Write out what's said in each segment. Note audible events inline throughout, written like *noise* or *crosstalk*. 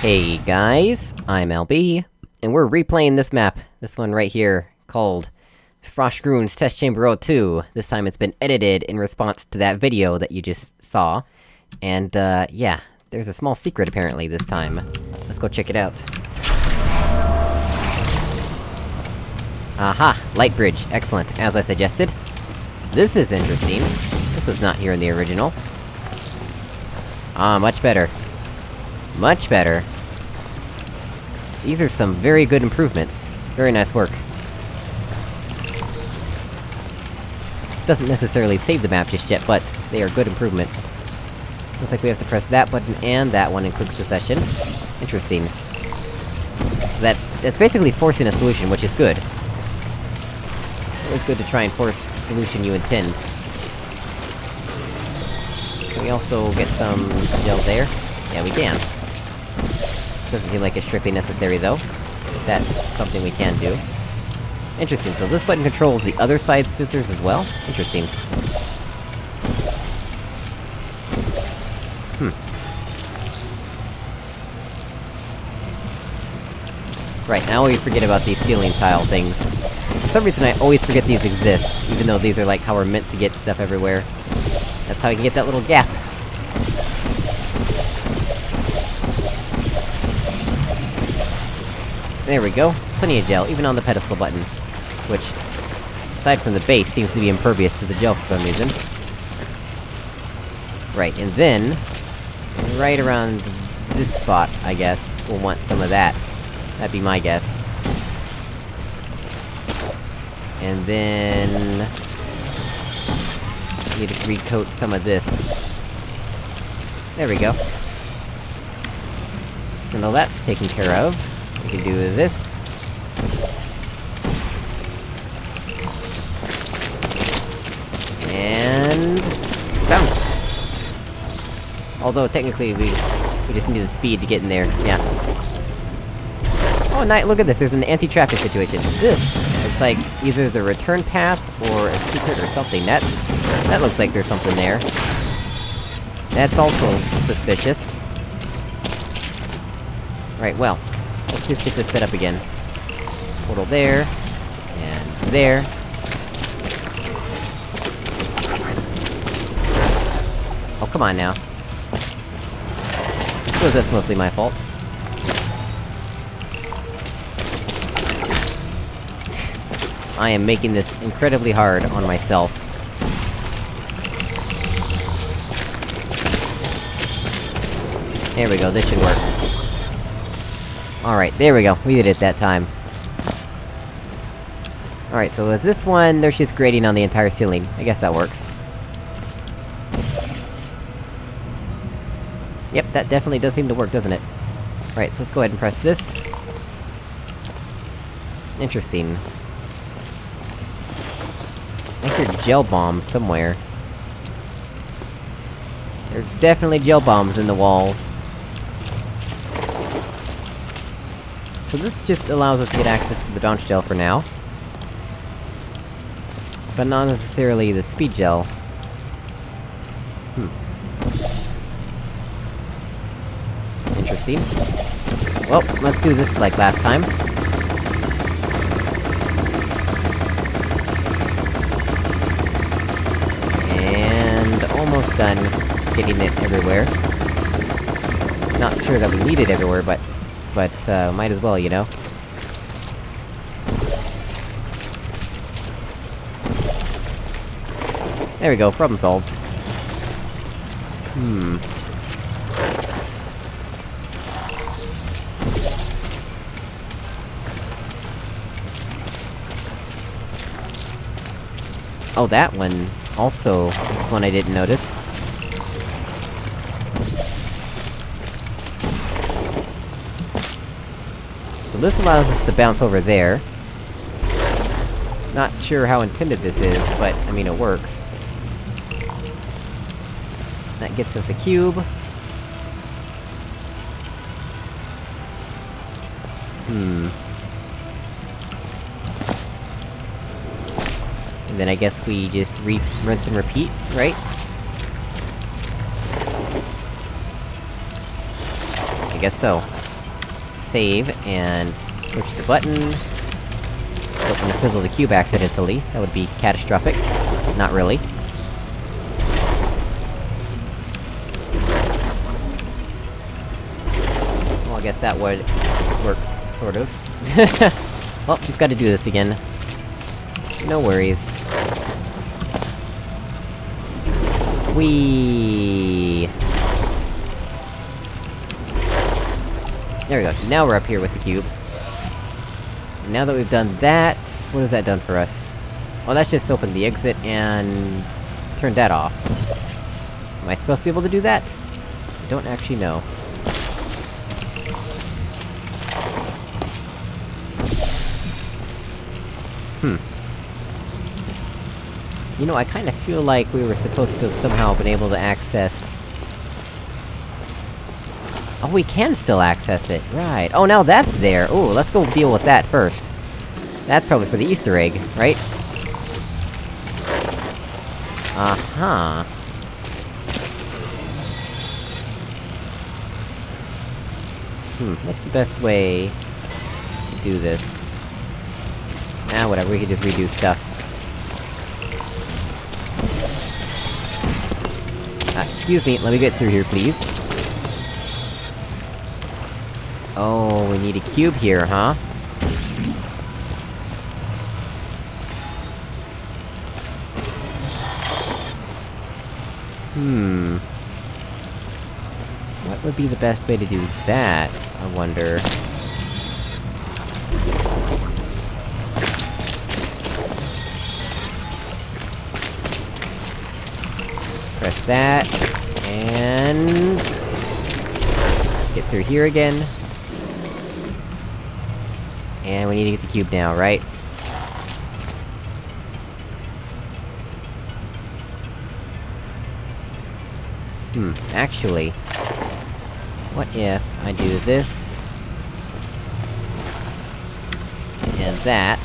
Hey guys, I'm LB, and we're replaying this map, this one right here, called Froshgroun's Test Chamber 02. This time it's been edited in response to that video that you just saw. And, uh, yeah, there's a small secret apparently this time. Let's go check it out. Aha! Light bridge, excellent, as I suggested. This is interesting. This was not here in the original. Ah, much better. Much better. These are some very good improvements. Very nice work. Doesn't necessarily save the map just yet, but they are good improvements. Looks like we have to press that button and that one in quick succession. Interesting. So that's- that's basically forcing a solution, which is good. Always good to try and force a solution you intend. Can we also get some gel there? Yeah, we can. Doesn't seem like it's strictly necessary, though. That's something we can do. Interesting, so this button controls the other side's fizzlers as well? Interesting. Hmm. Right, I always forget about these ceiling tile things. For some reason I always forget these exist, even though these are like how we're meant to get stuff everywhere. That's how you can get that little gap. There we go. Plenty of gel, even on the pedestal button. Which, aside from the base, seems to be impervious to the gel for some reason. Right, and then... Right around this spot, I guess, we'll want some of that. That'd be my guess. And then... Need to recoat some of this. There we go. So now that's taken care of. Can do this. And... bounce! Although, technically, we... we just need the speed to get in there, yeah. Oh, night, look at this, there's an anti-traffic situation. This looks like either the return path, or a secret or something, that's... That looks like there's something there. That's also suspicious. Right, well, let's just get this set up again. Portal there, and there. Oh, come on now. I suppose that's mostly my fault. I am making this incredibly hard on myself. There we go, this should work. Alright, there we go, we did it that time. Alright, so with this one, there's just grating on the entire ceiling. I guess that works. Yep, that definitely does seem to work, doesn't it? Alright, so let's go ahead and press this. Interesting. I hear gel bombs somewhere. There's definitely gel bombs in the walls. So this just allows us to get access to the bounce gel for now. But not necessarily the speed gel. Hmm. Interesting. Well, let's do this like last time. And... almost done getting it everywhere. Not sure that we need it everywhere, but... But, uh, might as well, you know? There we go, problem solved. Hmm... Oh, that one, also, this one I didn't notice. This allows us to bounce over there. Not sure how intended this is, but, I mean, it works. That gets us a cube. Hmm... And then I guess we just re- rinse and repeat, right? I guess so. Save, and push the button. Don't wanna fizzle the cube accidentally, that would be catastrophic. Not really. Well, I guess that would... works, sort of. *laughs* well, just gotta do this again. No worries. Whee! There we go, now we're up here with the cube. Now that we've done that, what has that done for us? Well, that's just opened the exit and... turned that off. Am I supposed to be able to do that? I don't actually know. Hmm. You know, I kinda feel like we were supposed to have somehow been able to access... Oh, we can still access it, right. Oh, now that's there! Ooh, let's go deal with that first. That's probably for the Easter egg, right? Uh-huh. Hmm, what's the best way... to do this? Ah, whatever, we can just redo stuff. Uh, excuse me, let me get through here, please. Oh, we need a cube here, huh? Hmm... What would be the best way to do that, I wonder? Press that, and... Get through here again. And we need to get the cube now, right? Hmm, actually... What if I do this... And that...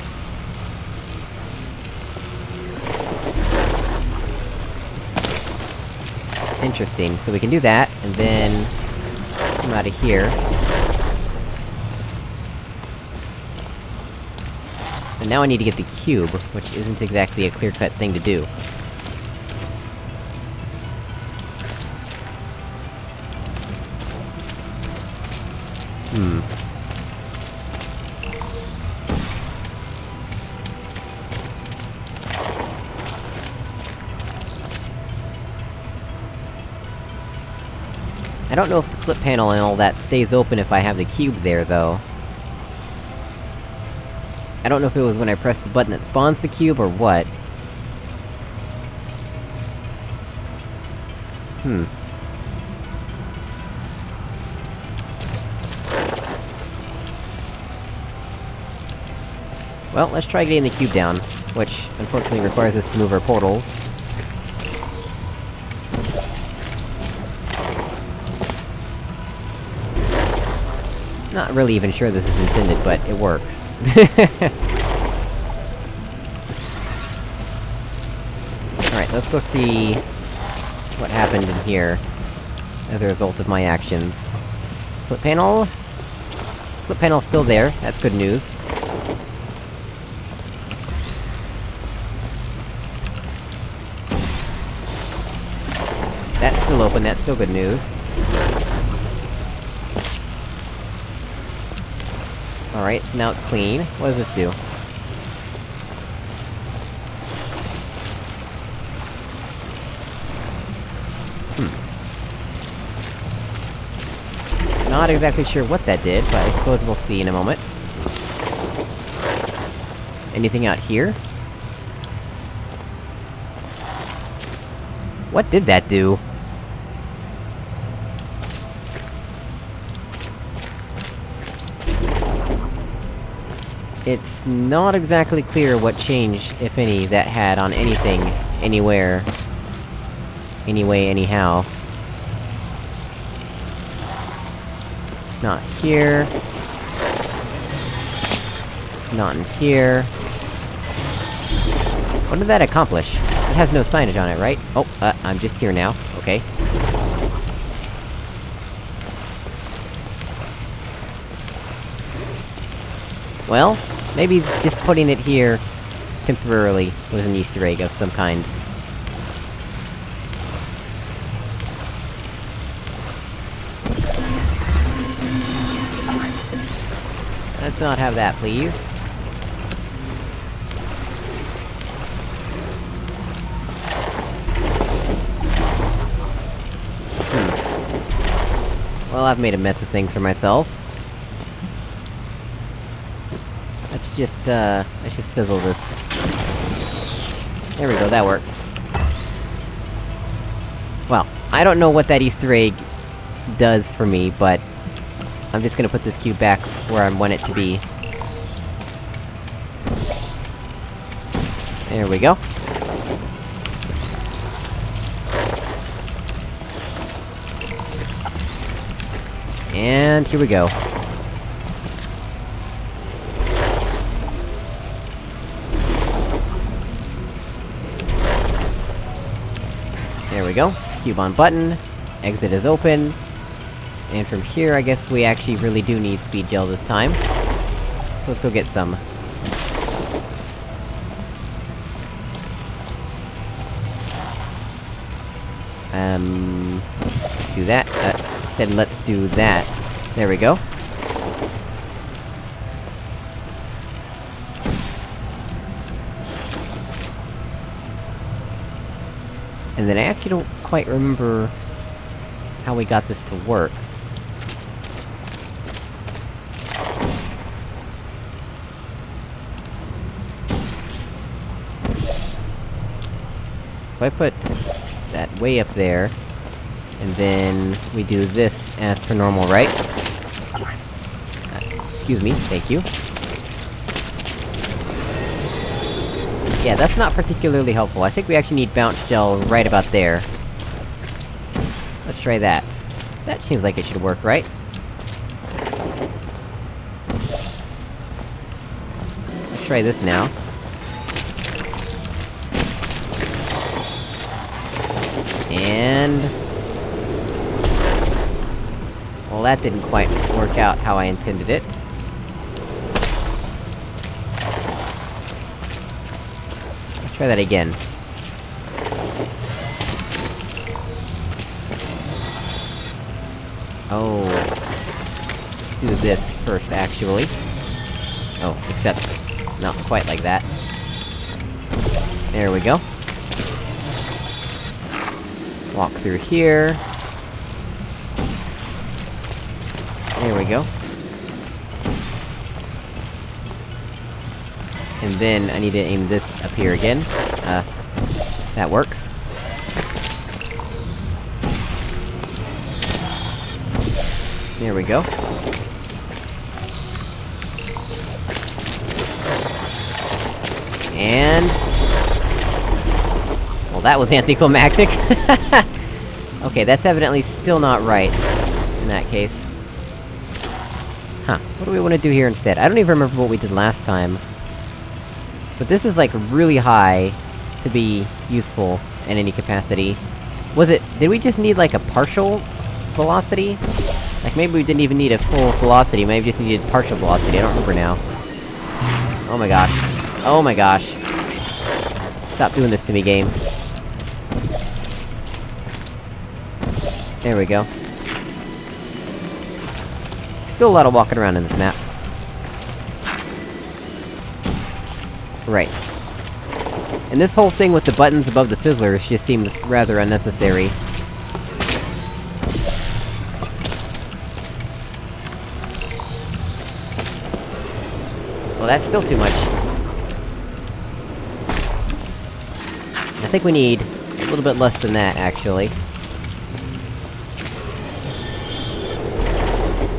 Interesting, so we can do that, and then... Come out of here. And now I need to get the cube, which isn't exactly a clear-cut thing to do. Hmm. I don't know if the flip panel and all that stays open if I have the cube there, though. I don't know if it was when I pressed the button that spawns the cube, or what. Hmm. Well, let's try getting the cube down, which, unfortunately requires us to move our portals. Not really even sure this is intended, but it works. *laughs* Alright, let's go see... what happened in here, as a result of my actions. Flip panel... Flip panel's still there, that's good news. That's still open, that's still good news. Alright, so now it's clean. What does this do? Hmm. Not exactly sure what that did, but I suppose we'll see in a moment. Anything out here? What did that do? It's not exactly clear what change, if any, that had on anything, anywhere. Anyway, anyhow. It's not here. It's not in here. What did that accomplish? It has no signage on it, right? Oh, uh, I'm just here now. Okay. Well, maybe just putting it here temporarily was an easter egg of some kind. Let's not have that, please. Hmm. Well, I've made a mess of things for myself. Let's just, uh... Let's just fizzle this. There we go, that works. Well, I don't know what that easter egg does for me, but... I'm just gonna put this cube back where I want it to be. There we go. And here we go. We go. Cube on button. Exit is open. And from here, I guess we actually really do need speed gel this time. So let's go get some. Um... Let's do that. Uh, said let's do that. There we go. And then I actually don't quite remember... how we got this to work. So if I put that way up there, and then we do this as per normal, right? Uh, excuse me, thank you. Yeah, that's not particularly helpful. I think we actually need bounce gel right about there. Let's try that. That seems like it should work, right? Let's try this now. And... Well, that didn't quite work out how I intended it. Try that again. Oh... Let's do this first, actually. Oh, except... not quite like that. There we go. Walk through here. There we go. And then, I need to aim this up here again. Uh, that works. There we go. And... Well, that was *laughs* anticlimactic. *laughs* okay, that's evidently still not right, in that case. Huh, what do we want to do here instead? I don't even remember what we did last time. But this is, like, really high to be useful in any capacity. Was it- did we just need, like, a partial velocity? Like, maybe we didn't even need a full velocity, maybe we just needed partial velocity, I don't remember now. Oh my gosh. Oh my gosh. Stop doing this to me, game. There we go. Still a lot of walking around in this map. Right. And this whole thing with the buttons above the fizzlers just seems rather unnecessary. Well, that's still too much. I think we need a little bit less than that, actually.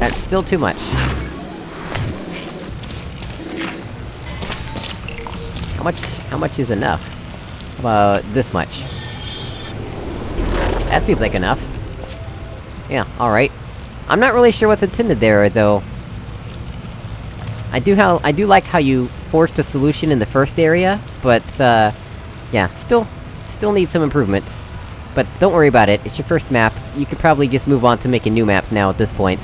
That's still too much. Much- how much is enough? About this much? That seems like enough. Yeah, alright. I'm not really sure what's intended there, though. I do how- I do like how you forced a solution in the first area, but, uh... Yeah, still- still need some improvements. But don't worry about it, it's your first map, you could probably just move on to making new maps now at this point.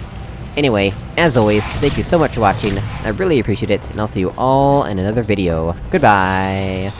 Anyway, as always, thank you so much for watching, I really appreciate it, and I'll see you all in another video. Goodbye!